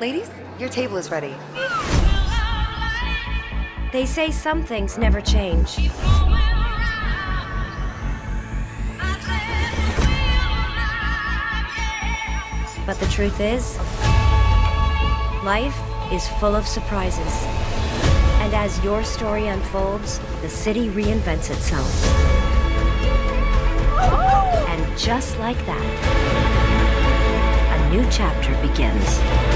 Ladies, your table is ready. They say some things never change. But the truth is, life is full of surprises. And as your story unfolds, the city reinvents itself. And just like that, a new chapter begins.